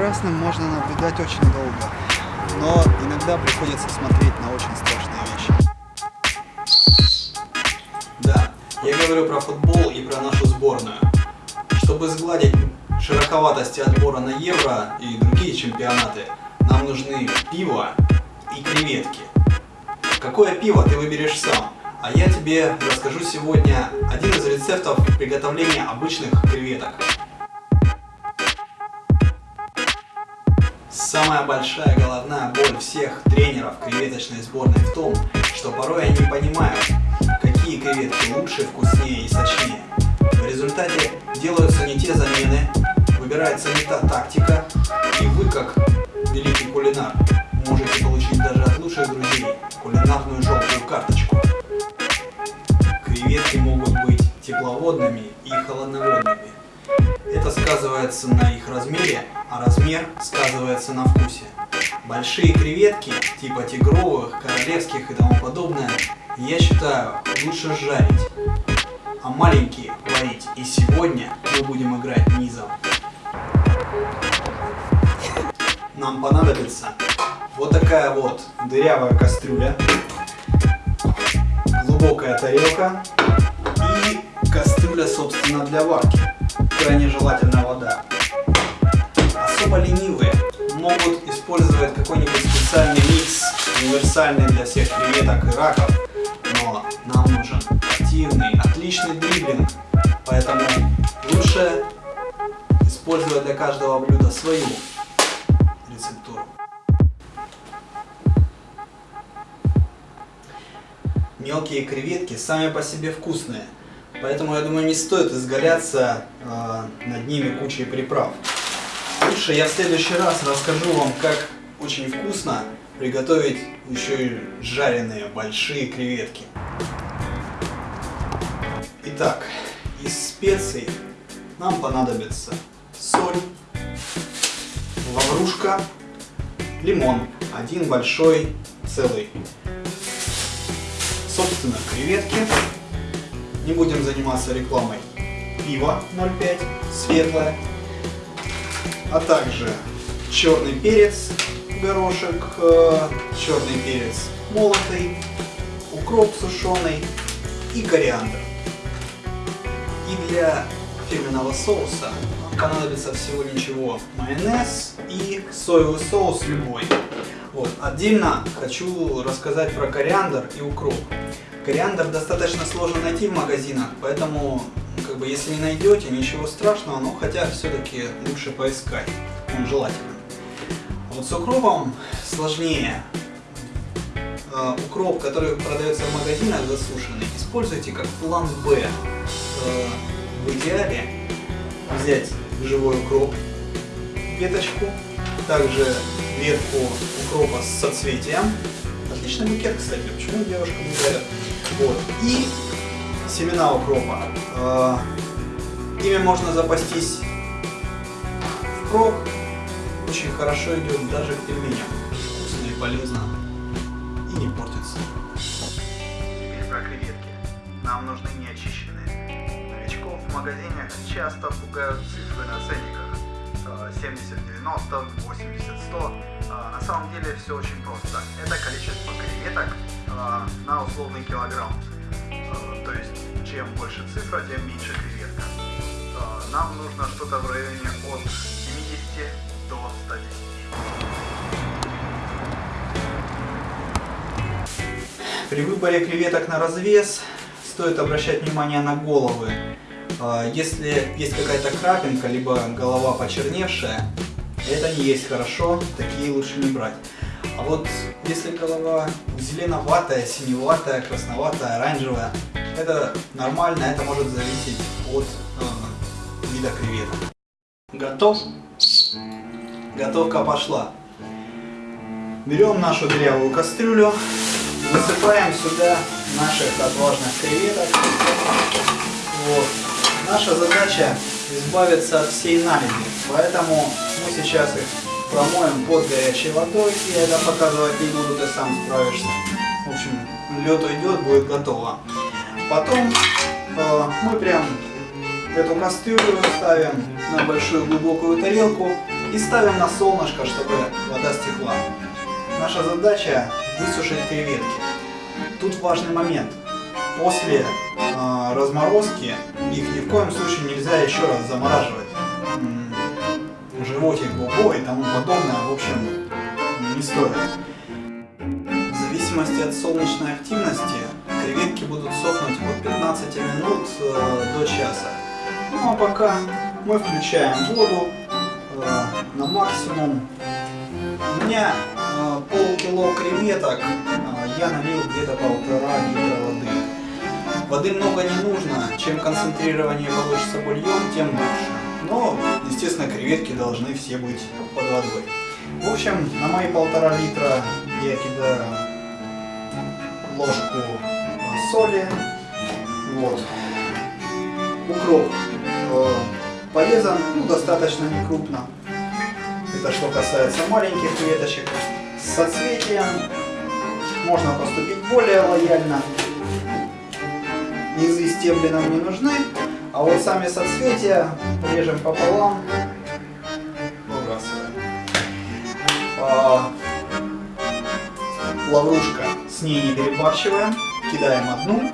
прекрасным можно наблюдать очень долго, но иногда приходится смотреть на очень страшные вещи. Да, я говорю про футбол и про нашу сборную. Чтобы сгладить широковатости отбора на Евро и другие чемпионаты, нам нужны пиво и креветки. Какое пиво ты выберешь сам? А я тебе расскажу сегодня один из рецептов приготовления обычных креветок. Самая большая головная боль всех тренеров креветочной сборной в том, что порой они понимают, какие креветки лучше, вкуснее и сочнее. В результате делаются не те замены, выбирается не та тактика, и вы, как великий кулинар, сказывается на их размере, а размер сказывается на вкусе. Большие креветки, типа тигровых, королевских и тому подобное, я считаю, лучше жарить, а маленькие варить. И сегодня мы будем играть низом. Нам понадобится вот такая вот дырявая кастрюля, глубокая тарелка и кастрюля, собственно, для варки. Крайне желательно вода. Особо ленивые могут использовать какой-нибудь специальный микс, универсальный для всех креветок и раков, но нам нужен активный, отличный дриблинг, поэтому лучше использовать для каждого блюда свою рецептуру. Мелкие креветки сами по себе вкусные, поэтому я думаю не стоит изгаляться э, над ними кучей приправ. Лучше я в следующий раз расскажу вам, как очень вкусно приготовить еще и жареные большие креветки. Итак, из специй нам понадобится соль, лаврушка, лимон, один большой целый, собственно креветки, не будем заниматься рекламой, пиво 0,5 светлое, а также черный перец, горошек, э, черный перец молотый, укроп сушеный и кориандр. И для фирменного соуса понадобится всего ничего майонез и соевый соус любой. Вот. Отдельно хочу рассказать про кориандр и укроп. Кориандр достаточно сложно найти в магазинах, поэтому как бы если не найдете, ничего страшного, но хотя все-таки лучше поискать, он желательно. Вот с укропом сложнее. Э, укроп, который продается в магазинах засушенный, используйте как план Б. Э, в идеале взять живой укроп, веточку, также ветку укропа с соцветием. Отличный букет, кстати, почему девушка не дает? Вот. И семена укропа. Э, ими можно запастись впрок. Очень хорошо идет даже к пельменям. Вкусно и полезно. И не портится. Теперь про креветки. Нам нужны неочищенные. Новичков в магазинах часто пугают цифры на ценниках. 70, 90, 80, 100. На самом деле все очень просто. Это количество креветок э, на условный килограмм. Э, то есть, чем больше цифра, тем меньше креветка. Э, нам нужно что-то в районе от 70 до 110. При выборе креветок на развес стоит обращать внимание на головы. Если есть какая-то крапинка, либо голова почерневшая, это не есть хорошо, такие лучше не брать. А вот если голова зеленоватая, синеватая, красноватая, оранжевая, это нормально, это может зависеть от э, вида креветок. Готов? Готовка пошла. Берем нашу дырявую кастрюлю, высыпаем сюда наших отважных креветок. Наша задача избавиться от всей наледи, поэтому мы сейчас их промоем под горячей водой, я это показывать не буду, ты сам справишься. В общем, лед уйдет, будет готово. Потом э, мы прям эту кастрюлю ставим на большую глубокую тарелку и ставим на солнышко, чтобы вода стекла. Наша задача высушить креветки. Тут важный момент. После э, разморозки их ни в коем случае нельзя еще раз замораживать. Животик, бубо и тому подобное, в общем, не стоит. В зависимости от солнечной активности креветки будут сохнуть от 15 минут э, до часа. Ну а пока мы включаем воду э, на максимум. У меня э, полкило креветок, э, я налил где-то полтора литра воды. Воды много не нужно, чем концентрированнее получится бульон, тем лучше. Но, естественно, креветки должны все быть под водой. В общем, на мои полтора литра я кидаю ложку соли. Вот. Укроп э, порезан, ну, достаточно не крупно. Это что касается маленьких кветочек. С соцветием можно поступить более лояльно. Низы стебли нам не нужны, а вот сами соцветия режем пополам, выбрасываем. А, лаврушка с ней не перебарщиваем, кидаем одну.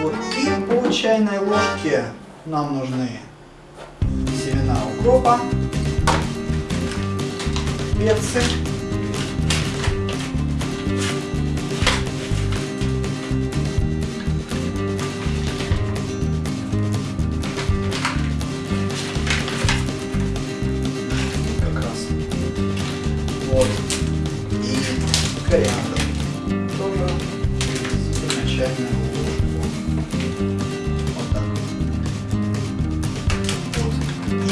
Вот, и по чайной ложке нам нужны семена укропа, перцы, ложку. Вот так. Вот.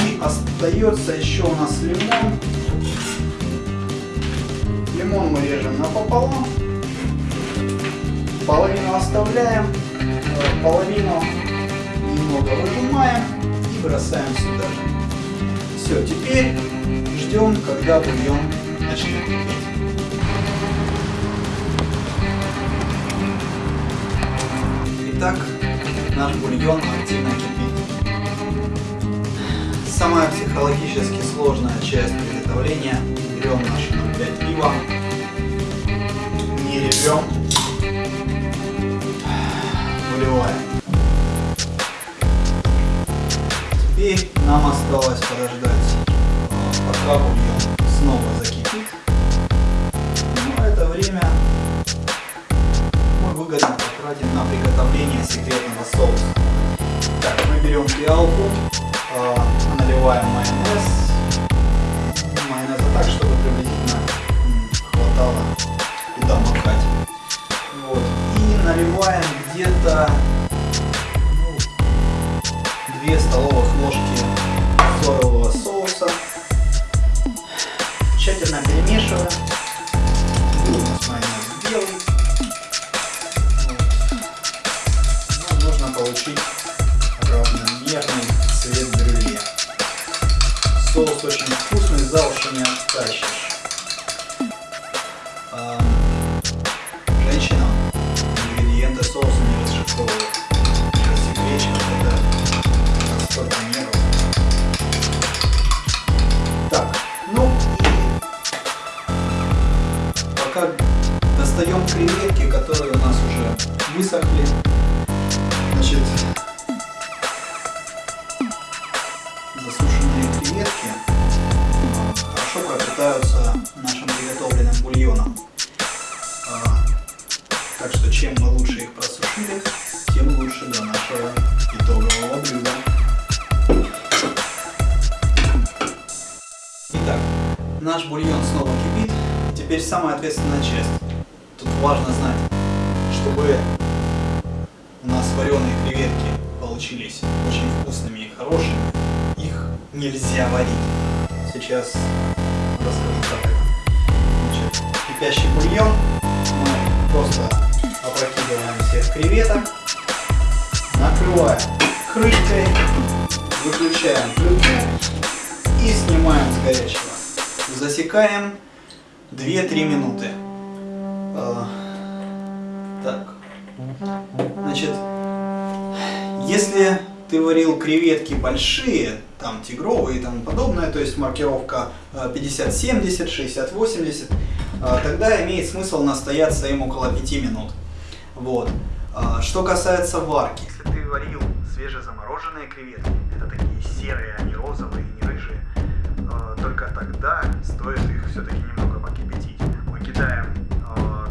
И остается еще у нас лимон. Лимон мы режем напополам. Половину оставляем, э, половину немного выжимаем и бросаем сюда же. Все, теперь ждем, когда бульон начнет кипеть. Итак, наш бульон активно кипит. Самая психологически сложная часть приготовления. Берем наше 0,5 пива, не режем, выливаем. Теперь нам осталось подождать, э, пока бульон снова закипит. Но это время выгодно потратим на приготовление секретного соуса. Так, мы берем пиалку, э, наливаем майонез. Майонеза так, чтобы приблизительно хватало куда макать. Вот. И наливаем где-то ну, 2 столовых ложки соевого соуса. Тщательно перемешиваем. Бульоном. А, Так что чем мы лучше их просушили, тем лучше для нашего итогового блюда. Итак, наш бульон снова кипит. Теперь самая ответственная часть. Тут важно знать, чтобы у нас вареные креветки получились очень вкусными и хорошими, их нельзя варить. Сейчас расскажу как это. Кипящий бульон мы просто опрокидываем всех креветок, накрываем крышкой, выключаем плиту и снимаем с горячего. Засекаем 2-3 минуты. А, Так. Значит, если ты варил креветки большие, там тигровые и тому подобное, то есть маркировка э, 50-70, 60-80, э, тогда имеет смысл настояться им около 5 минут. Вот. А, Что касается варки, Если ты варил свежезамороженные креветки, это такие серые, а не розовые, не рыжие, только тогда стоит их все-таки немного покипятить. Мы кидаем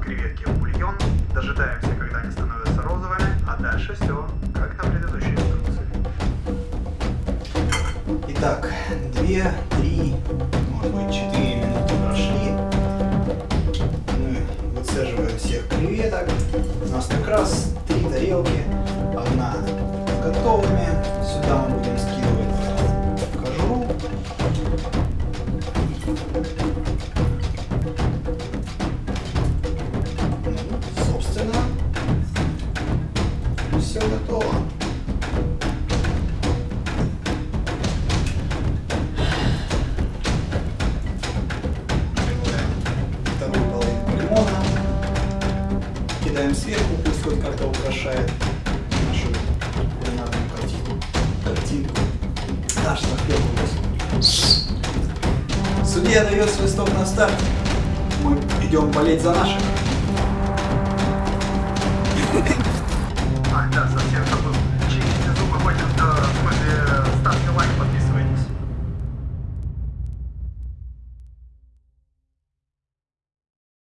креветки в бульон, дожидаемся, когда они становятся розовыми, а дальше все как на предыдущей инструкции. Итак, 2, 3, может быть 4 нас как раз три тарелки. Одна готовыми. Сюда мы будем скидывать кожуру. Ну, собственно, все готово. Наш тарелку. Судья дает свисток на старт. Мы идем болеть за наших. Ах, да, совсем.